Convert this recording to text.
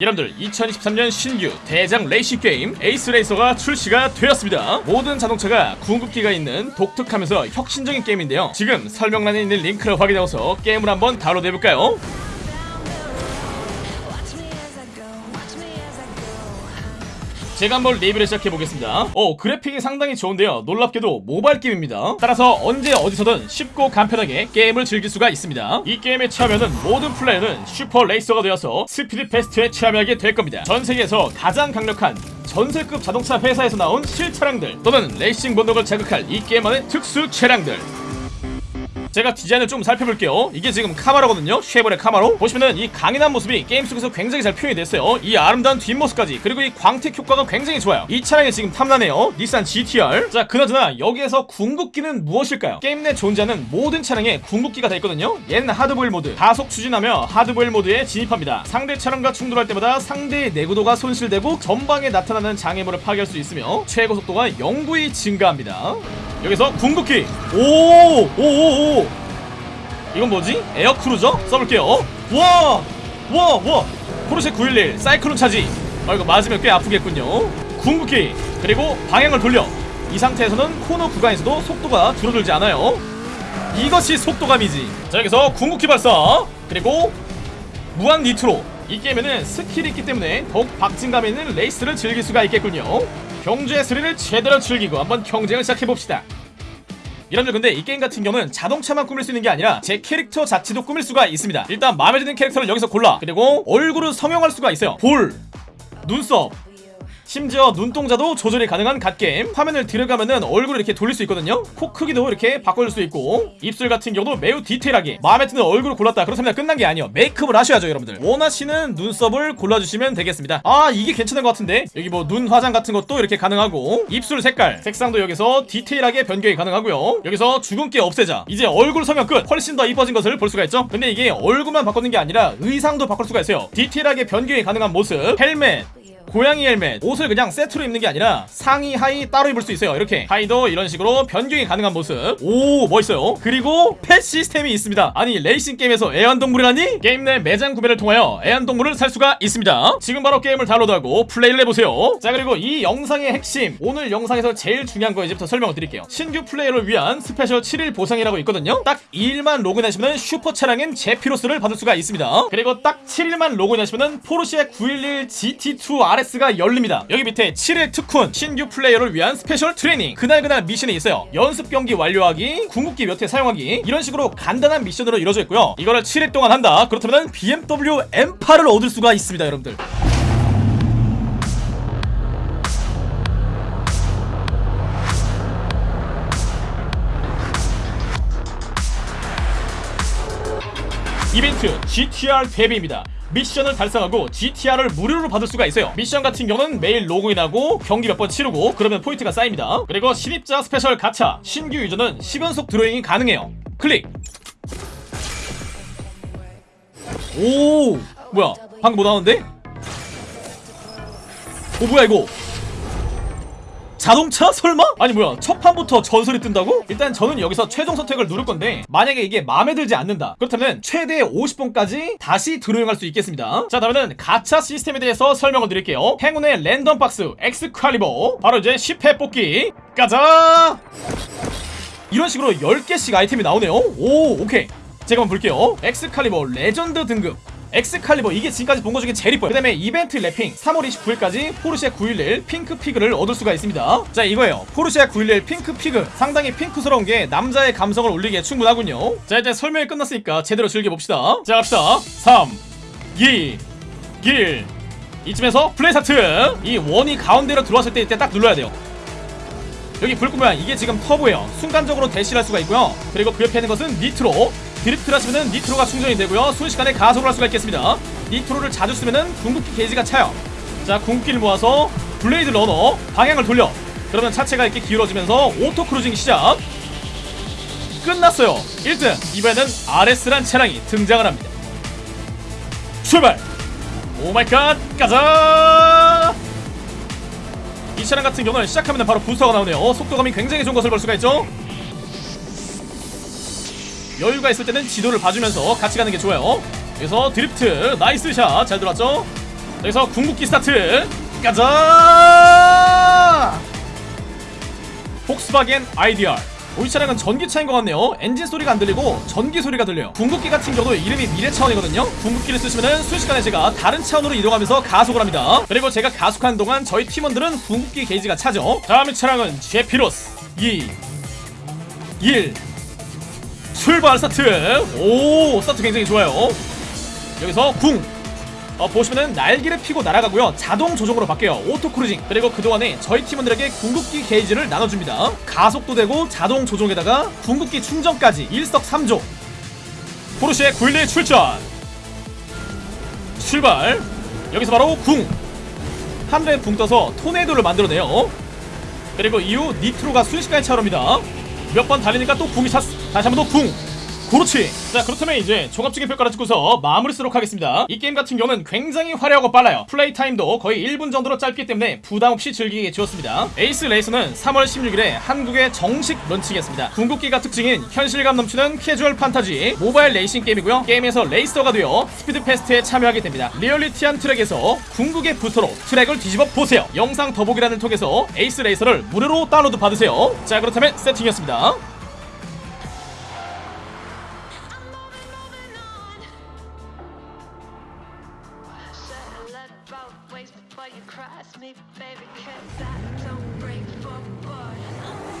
여러분들 2023년 신규 대작 레이싱 게임 에이스 레이서가 출시가 되었습니다 모든 자동차가 궁극기가 있는 독특하면서 혁신적인 게임인데요 지금 설명란에 있는 링크를 확인하고서 게임을 한번 다운로드 해볼까요? 제가 한번 리뷰를 시작해보겠습니다. 어 그래픽이 상당히 좋은데요. 놀랍게도 모바일 게임입니다. 따라서 언제 어디서든 쉽고 간편하게 게임을 즐길 수가 있습니다. 이 게임에 참여하는 모든 플레이어는 슈퍼 레이서가 되어서 speed fest에 참여하게 될 겁니다. 전 세계에서 가장 강력한 전설급 자동차 회사에서 나온 실차량들 또는 레이싱 본능을 자극할 이 게임 안의 특수 차량들 제가 디자인을 좀 살펴볼게요. 이게 지금 카마로거든요. 쉐보레 카마로. 보시면은 이 강인한 모습이 게임 속에서 굉장히 잘 표현이 됐어요. 이 아름다운 뒷모습까지. 그리고 이 광택 효과가 굉장히 좋아요. 이 차량이 지금 탐나네요. 닛산 GTR. 자 그나저나 여기에서 궁극기는 무엇일까요? 게임 내 존재하는 모든 차량에 궁극기가 다 있거든요. 얘는 hard boil 모드. 가속 추진하며 hard boil 모드에 진입합니다. 상대 차량과 충돌할 때마다 상대의 내구도가 손실되고 전방에 나타나는 장애물을 파괴할 수 있으며 최고 속도가 영구히 증가합니다 여기서 궁극기. 오 오오오. 이건 뭐지? 에어크루저? 써볼게요. 와! 와! 와! 포르쉐 911 사이클론 차지. 아 이거 맞으면 꽤 아프겠군요. 궁극기. 그리고 방향을 돌려. 이 상태에서는 코너 구간에서도 속도가 줄어들지 않아요. 이것이 속도감이지. 자 여기서 궁극기 발사. 그리고 무한 니트로. 이 게임에는 스킬이 있기 때문에 더욱 박진감 있는 레이스를 즐길 수가 있겠군요 경주의 스릴을 제대로 즐기고 한번 경쟁을 시작해봅시다. 여러분들 근데 이 게임 같은 경우는 자동차만 꾸밀 수 있는 게 아니라 제 캐릭터 자체도 꾸밀 수가 있습니다. 일단 마음에 드는 캐릭터를 여기서 골라. 그리고 얼굴을 성형할 수가 있어요. 볼 눈썹 심지어 눈동자도 조절이 가능한 갓게임. 화면을 들어가면은 얼굴을 이렇게 돌릴 수 있거든요. 코 크기도 이렇게 바꿔줄 수 있고. 입술 같은 경우도 매우 디테일하게. 마음에 드는 얼굴을 골랐다 그렇다면 끝난 게 아니에요. 메이크업을 하셔야죠 여러분들. 원하시는 눈썹을 골라주시면 되겠습니다. 아 이게 괜찮은 것 같은데? 여기 뭐 눈 화장 같은 것도 이렇게 가능하고. 입술 색깔 색상도 여기서 디테일하게 변경이 가능하고요. 여기서 주근깨 없애자. 이제 얼굴 성형 끝. 훨씬 더 이뻐진 것을 볼 수가 있죠? 근데 이게 얼굴만 바꾸는 게 아니라 의상도 바꿀 수가 있어요. 디테일하게 변경이 가능한 모습 헬멧 고양이 헬멧. 옷을 그냥 세트로 입는 게 아니라 상의 하의 따로 입을 수 있어요. 이렇게. 하의도 이런 식으로 변경이 가능한 모습. 오 멋있어요. 그리고 펫 시스템이 있습니다. 아니 레이싱 게임에서 애완동물이라니? 게임 내 매장 구매를 통하여 애완동물을 살 수가 있습니다. 지금 바로 게임을 다운로드하고 플레이를 해보세요. 자 그리고 이 영상의 핵심. 오늘 영상에서 제일 중요한 거 이제부터 설명을 드릴게요. 신규 플레이어를 위한 스페셜 7일 보상이라고 있거든요. 딱 2일만 로그인하시면 슈퍼 차량인 제피로스를 받을 수가 있습니다. 그리고 딱 7일만 로그인하시면 포르쉐 911 GT2 RS가 열립니다. 여기 밑에 7일 특훈 신규 플레이어를 위한 스페셜 트레이닝. 그날그날 미션이 있어요. 연습 경기 완료하기 궁극기 몇 회 사용하기 이런 식으로 간단한 미션으로 이루어져 있고요. 이거를 7일 동안 한다. 그렇다면 BMW M8을 얻을 수가 있습니다 여러분들. 이벤트 GTR 데뷔입니다. 미션을 달성하고 GTR을 무료로 받을 수가 있어요. 미션 같은 경우는 매일 로그인하고 경기 몇 번 치르고 그러면 포인트가 쌓입니다. 그리고 신입자 스페셜 가차 신규 유저는 10연속 드로잉이 가능해요. 클릭. 오 뭐야 방금 뭐 나왔는데? 오 뭐야 이거 자동차? 설마? 아니 뭐야. 첫 판부터 전설이 뜬다고? 일단 저는 여기서 최종 선택을 누를 건데 만약에 이게 마음에 들지 않는다. 그렇다면 최대 50번까지 다시 드로잉할 수 있겠습니다. 자 다음에는 가차 시스템에 대해서 설명을 드릴게요. 행운의 랜덤 박스 엑스칼리버. 바로 이제 10회 뽑기. 가자! 이런 식으로 10개씩 아이템이 나오네요. 오 오케이. 제가 한번 볼게요. 엑스칼리버 레전드 등급 엑스칼리버 이게 지금까지 본 것 중에 제일 이뻐요. 그 다음에 이벤트 wrapping 3월 29일까지 포르쉐 911 Pink Pig를 얻을 수가 있습니다. 자 이거예요. 포르쉐 911 Pink Pig. 상당히 핑크스러운 게 남자의 감성을 올리기에 충분하군요. 자 이제 설명이 끝났으니까 제대로 즐겨봅시다. 자 갑시다. 3 2 1 이쯤에서 플레이 스타트! 이 원이 가운데로 들어왔을 때 이때 딱 눌러야 돼요. 여기 불 끄면 이게 지금 터보예요. 순간적으로 대시할 수가 있고요. 그리고 그 옆에 있는 것은 니트로 드리프트를 하시면은 니트로가 충전이 되고요. 순식간에 가속을 할 수가 있겠습니다. 니트로를 자주 쓰면은 궁극기 게이지가 차요. 자 궁극기를 모아서 블레이드 러너 방향을 돌려. 그러면 차체가 이렇게 기울어지면서 auto cruising 시작. 끝났어요. 1등. 이번에는 RS란 차량이 등장을 합니다. 출발! oh my god! 가자! 이 차량 같은 경우는 시작하면 바로 부스터가 나오네요. 속도감이 굉장히 좋은 것을 볼 수가 있죠 여유가 있을 때는 지도를 봐주면서 같이 가는 게 좋아요. 그래서 드리프트 nice shot. 잘 들어왔죠? 여기서 궁극기 스타트. 가자! 폭스바겐 IDR 오, 이 차량은 전기차인 것 같네요. 엔진 소리가 안 들리고 전기 소리가 들려요. 궁극기 같은 경우도 이름이 미래 차원이거든요. 궁극기를 쓰시면은 순식간에 제가 다른 차원으로 이동하면서 가속을 합니다. 그리고 제가 가속하는 동안 저희 팀원들은 궁극기 게이지가 차죠. 다음의 차량은 제피로스. 2 1 출발 스타트. 오 스타트 굉장히 좋아요. 여기서 궁. 어, 보시면은 날개를 피고 날아가고요. 자동 조종으로 바뀌어요. auto cruising. 그리고 그동안에 저희 팀원들에게 궁극기 게이지를 나눠줍니다. 가속도 되고 자동 조종에다가 궁극기 충전까지 일석삼조. 포르쉐 911 출전. 출발. 여기서 바로 궁. 하늘에 붕 떠서 토네이도를 만들어내요. 그리고 이후 니트로가 순식간에 차오릅니다 몇 번 달리니까 또 궁이 찼어 다시 한번더궁 그렇지. 자 그렇다면 이제 종합적인 평가를 듣고서 마무리 짓도록 하겠습니다. 이 게임 같은 경우는 굉장히 화려하고 빨라요. 플레이 타임도 거의 1분 정도로 짧기 때문에 부담없이 즐기기에 좋았습니다. 에이스 레이서는 3월 16일에 한국에 정식 런칭했습니다. 궁극기가 특징인 현실감 넘치는 캐주얼 판타지 모바일 레이싱 게임이고요. 게임에서 레이서가 되어 Speed Fest에 참여하게 됩니다. 리얼리티한 트랙에서 궁극의 부스트로 트랙을 뒤집어 보세요. 영상 더보기란을 통해서 에이스 레이서를 무료로 다운로드 받으세요. 자 그렇다면 세팅이었습니다 Both ways before you cross me, baby, 'cause I don't break for boy.